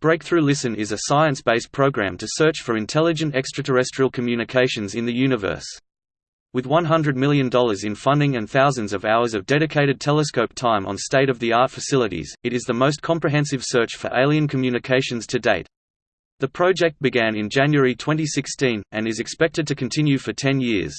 Breakthrough Listen is a science-based program to search for intelligent extraterrestrial communications in the universe. With $100 million in funding and thousands of hours of dedicated telescope time on state-of-the-art facilities, it is the most comprehensive search for alien communications to date. The project began in January 2016, and is expected to continue for 10 years.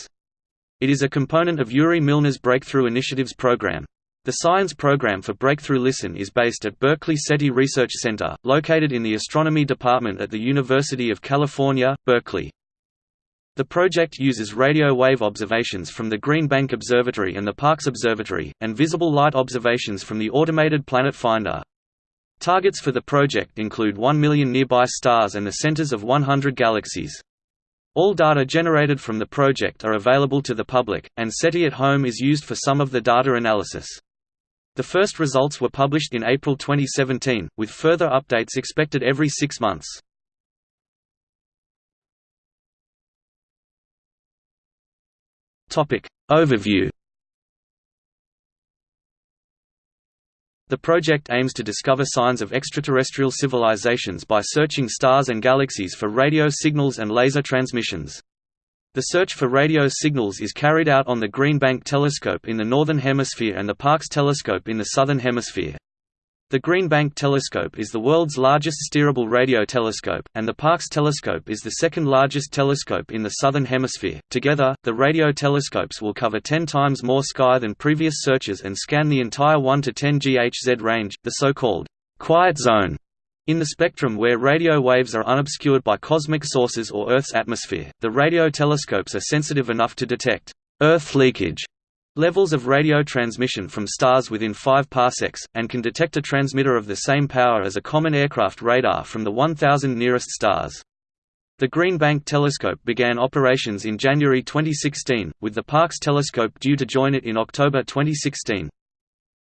It is a component of Yuri Milner's Breakthrough Initiatives program. The science program for Breakthrough Listen is based at Berkeley SETI Research Center, located in the Astronomy Department at the University of California, Berkeley. The project uses radio wave observations from the Green Bank Observatory and the Parkes Observatory, and visible light observations from the Automated Planet Finder. Targets for the project include 1 million nearby stars and the centers of 100 galaxies. All data generated from the project are available to the public, and SETI at Home is used for some of the data analysis. The first results were published in April 2017, with further updates expected every six months. Overview The project aims to discover signs of extraterrestrial civilizations by searching stars and galaxies for radio signals and laser transmissions. The search for radio signals is carried out on the Green Bank Telescope in the Northern Hemisphere and the Parkes Telescope in the Southern Hemisphere. The Green Bank Telescope is the world's largest steerable radio telescope, and the Parkes Telescope is the second largest telescope in the Southern Hemisphere. Together, the radio telescopes will cover 10 times more sky than previous searches and scan the entire 1 to 10 GHz range, the so-called quiet zone in the spectrum where radio waves are unobscured by cosmic sources or Earth's atmosphere, the radio telescopes are sensitive enough to detect Earth leakage levels of radio transmission from stars within 5 parsecs, and can detect a transmitter of the same power as a common aircraft radar from the 1,000 nearest stars. The Green Bank Telescope began operations in January 2016, with the Parkes Telescope due to join it in October 2016.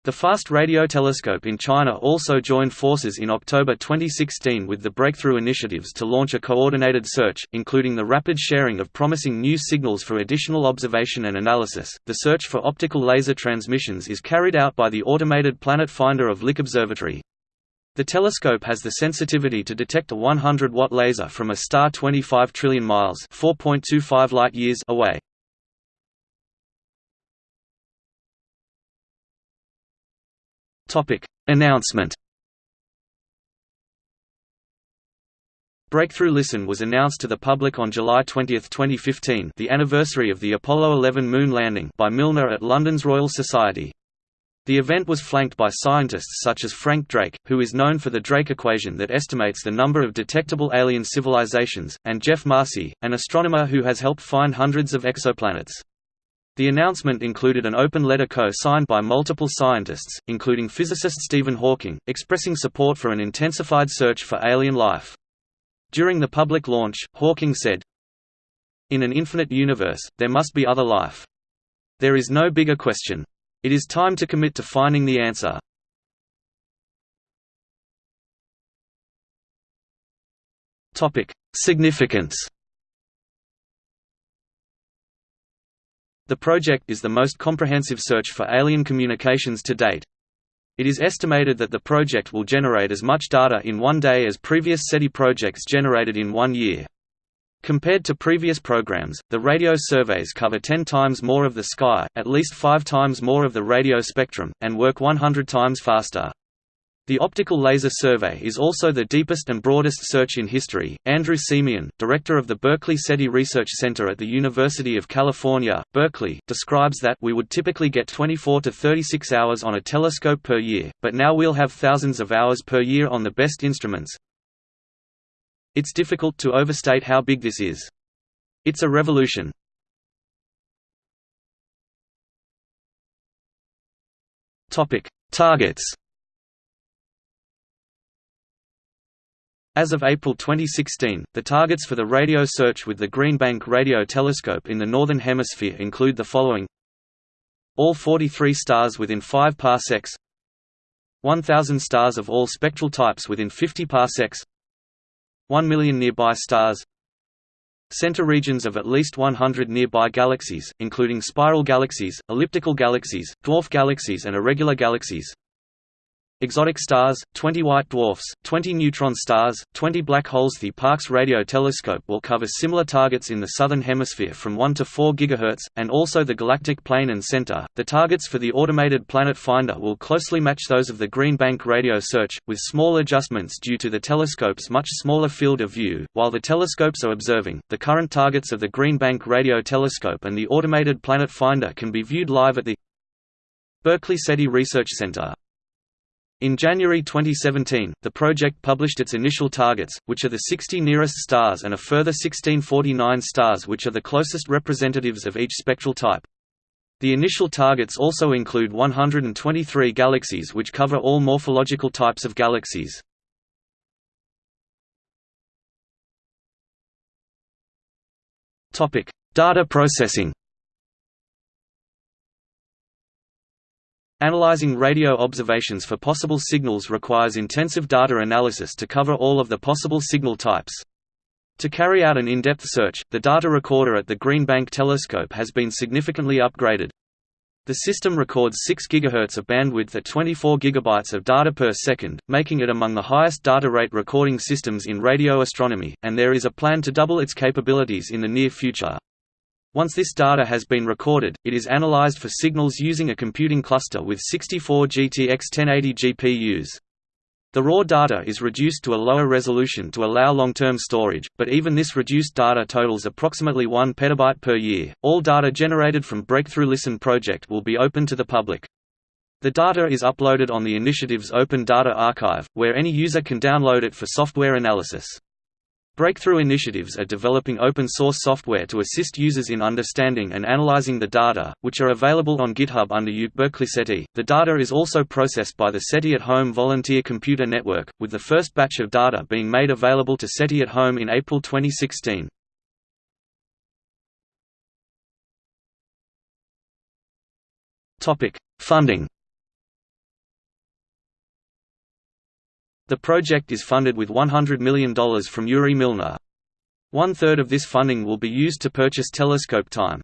The Fast Radio Telescope in China also joined forces in October 2016 with the Breakthrough Initiatives to launch a coordinated search, including the rapid sharing of promising new signals for additional observation and analysis. The search for optical laser transmissions is carried out by the Automated Planet Finder of Lick Observatory. The telescope has the sensitivity to detect a 100-watt laser from a star 25 trillion miles (4.25 light-years) away. Topic: Announcement. Breakthrough Listen was announced to the public on July 20, 2015, the anniversary of the Apollo 11 moon landing, by Milner at London's Royal Society. The event was flanked by scientists such as Frank Drake, who is known for the Drake equation that estimates the number of detectable alien civilizations, and Jeff Marcy, an astronomer who has helped find hundreds of exoplanets. The announcement included an open letter co-signed by multiple scientists, including physicist Stephen Hawking, expressing support for an intensified search for alien life. During the public launch, Hawking said, In an infinite universe, there must be other life. There is no bigger question. It is time to commit to finding the answer. Significance The project is the most comprehensive search for alien communications to date. It is estimated that the project will generate as much data in one day as previous SETI projects generated in one year. Compared to previous programs, the radio surveys cover 10 times more of the sky, at least 5 times more of the radio spectrum, and work 100 times faster. The Optical Laser Survey is also the deepest and broadest search in history. Andrew Siemion, director of the Berkeley SETI Research Center at the University of California, Berkeley, describes that we would typically get 24 to 36 hours on a telescope per year, but now we'll have thousands of hours per year on the best instruments. It's difficult to overstate how big this is. It's a revolution. Topic: Targets As of April 2016, the targets for the radio search with the Green Bank Radio Telescope in the Northern Hemisphere include the following. All 43 stars within 5 parsecs. 1,000 stars of all spectral types within 50 parsecs. 1 million nearby stars. Center regions of at least 100 nearby galaxies, including spiral galaxies, elliptical galaxies, dwarf galaxies and irregular galaxies Exotic stars, 20 white dwarfs, 20 neutron stars, 20 black holes. The Parkes Radio Telescope will cover similar targets in the southern hemisphere from 1 to 4 GHz, and also the galactic plane and center. The targets for the automated planet finder will closely match those of the Green Bank radio search, with small adjustments due to the telescope's much smaller field of view. While the telescopes are observing, the current targets of the Green Bank Radio Telescope and the automated planet finder can be viewed live at the Berkeley SETI Research Center. In January 2017, the project published its initial targets, which are the 60 nearest stars and a further 1649 stars which are the closest representatives of each spectral type. The initial targets also include 123 galaxies which cover all morphological types of galaxies. Data processing Analyzing radio observations for possible signals requires intensive data analysis to cover all of the possible signal types. To carry out an in-depth search, the data recorder at the Green Bank telescope has been significantly upgraded. The system records 6 GHz of bandwidth at 24 GB of data per second, making it among the highest data rate recording systems in radio astronomy, and there is a plan to double its capabilities in the near future. Once this data has been recorded, it is analyzed for signals using a computing cluster with 64 GTX 1080 GPUs. The raw data is reduced to a lower resolution to allow long-term storage, but even this reduced data totals approximately 1 petabyte per year. All data generated from Breakthrough Listen project will be open to the public. The data is uploaded on the initiative's Open Data Archive, where any user can download it for software analysis. Breakthrough initiatives are developing open-source software to assist users in understanding and analyzing the data, which are available on GitHub under UC Berkeley SETI. The data is also processed by the SETI at Home Volunteer Computer Network, with the first batch of data being made available to SETI at Home in April 2016. Topic: Funding. The project is funded with $100 million from Yuri Milner. One-third of this funding will be used to purchase telescope time.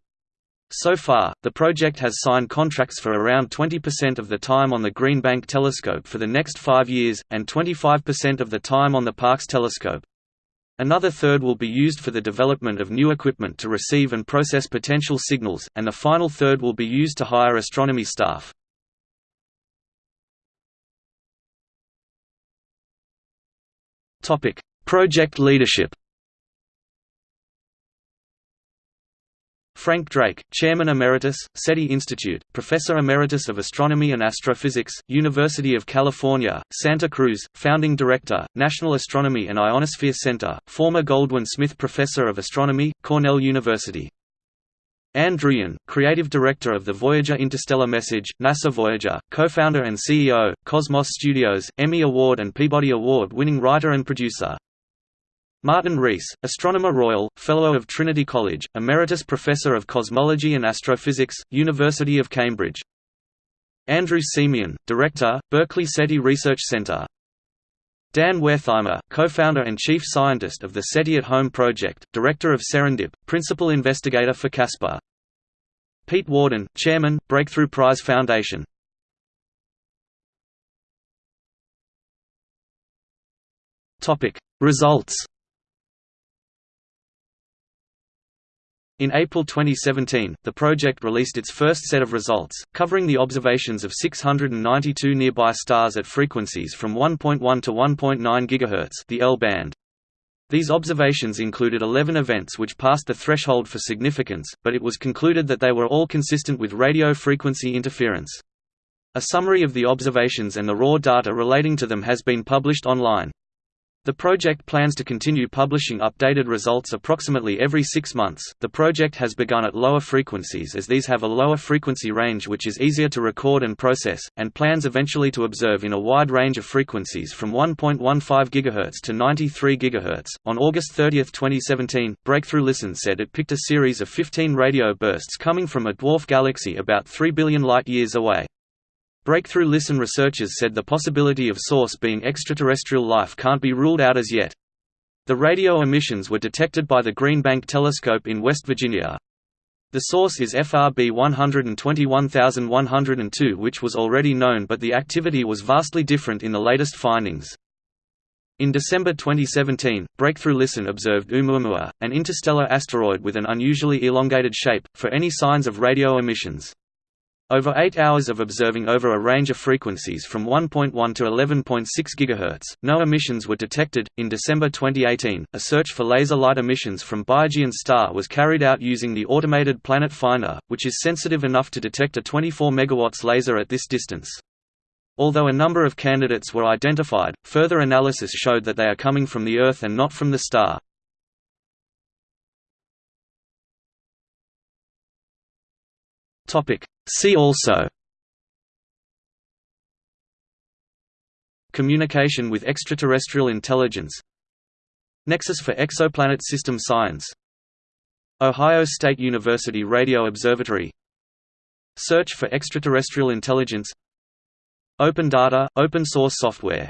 So far, the project has signed contracts for around 20% of the time on the Green Bank telescope for the next five years, and 25% of the time on the Parkes telescope. Another third will be used for the development of new equipment to receive and process potential signals, and the final third will be used to hire astronomy staff. Topic: Project leadership. Frank Drake, Chairman Emeritus, SETI Institute, Professor Emeritus of Astronomy and Astrophysics, University of California, Santa Cruz, Founding Director, National Astronomy and Ionosphere Center, former Goldwin Smith Professor of Astronomy, Cornell University. Ann Druyan, Creative Director of the Voyager Interstellar Message, NASA Voyager, co-founder and CEO, Cosmos Studios, Emmy Award and Peabody Award-winning writer and producer. Martin Rees, Astronomer Royal, Fellow of Trinity College, Emeritus Professor of Cosmology and Astrophysics, University of Cambridge. Andrew Siemion, Director, Berkeley SETI Research Center. Dan Wertheimer, co-founder and chief scientist of the SETI at Home project, director of Serendip, principal investigator for CASPER. Pete Worden, chairman, Breakthrough Prize Foundation. Topic: Results In April 2017, the project released its first set of results, covering the observations of 692 nearby stars at frequencies from 1.1 to 1.9 GHz the L band. These observations included 11 events which passed the threshold for significance, but it was concluded that they were all consistent with radio frequency interference. A summary of the observations and the raw data relating to them has been published online. The project plans to continue publishing updated results approximately every six months. The project has begun at lower frequencies as these have a lower frequency range which is easier to record and process, and plans eventually to observe in a wide range of frequencies from 1.15 GHz to 93 GHz. On August 30, 2017, Breakthrough Listen said it picked a series of 15 radio bursts coming from a dwarf galaxy about 3 billion light years away. Breakthrough Listen researchers said the possibility of source being extraterrestrial life can't be ruled out as yet. The radio emissions were detected by the Green Bank Telescope in West Virginia. The source is FRB 121102 which was already known but the activity was vastly different in the latest findings. In December 2017, Breakthrough Listen observed Oumuamua, an interstellar asteroid with an unusually elongated shape, for any signs of radio emissions. Over eight hours of observing over a range of frequencies from 1.1 to 11.6 GHz, no emissions were detected. In December 2018, a search for laser light emissions from Boyajian star was carried out using the automated Planet Finder, which is sensitive enough to detect a 24 MW laser at this distance. Although a number of candidates were identified, further analysis showed that they are coming from the Earth and not from the star. Topic. See also. Communication with extraterrestrial intelligence. Nexus for Exoplanet System Science. Ohio State University Radio Observatory. Search for extraterrestrial intelligence. Open data, open source software